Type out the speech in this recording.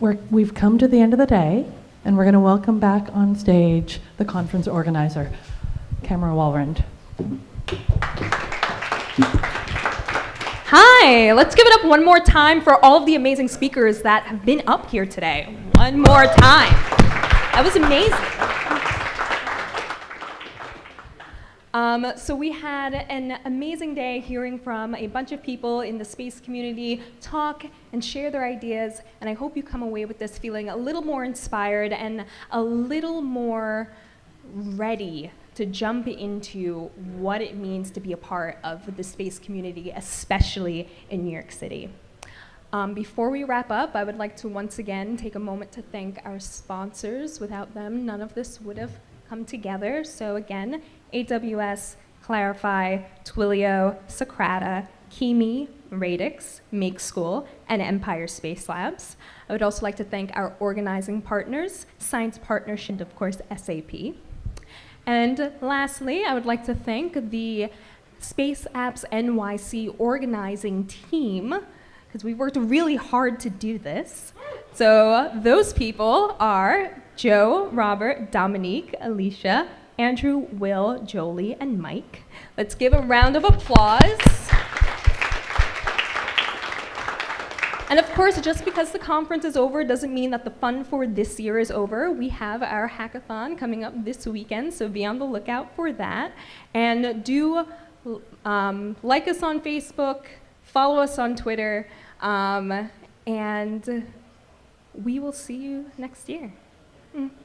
we're, we've come to the end of the day, and we're going to welcome back on stage the conference organizer, Camera Walrand. Hi, let's give it up one more time for all of the amazing speakers that have been up here today. One more time. That was amazing. Um, so we had an amazing day hearing from a bunch of people in the space community talk and share their ideas, and I hope you come away with this feeling a little more inspired and a little more ready to jump into what it means to be a part of the space community, especially in New York City. Um, before we wrap up, I would like to once again take a moment to thank our sponsors. Without them, none of this would have come together. So again, AWS, Clarifai, Twilio, Socrata, Kimi, Radix, Make School, and Empire Space Labs. I would also like to thank our organizing partners, Science Partnership, and of course, SAP. And lastly, I would like to thank the Space Apps NYC organizing team, because we worked really hard to do this. So those people are Joe, Robert, Dominique, Alicia, Andrew, Will, Jolie, and Mike. Let's give a round of applause. And of course, just because the conference is over doesn't mean that the fun for this year is over. We have our hackathon coming up this weekend, so be on the lookout for that. And do um, like us on Facebook, follow us on Twitter, um, and we will see you next year. Mm.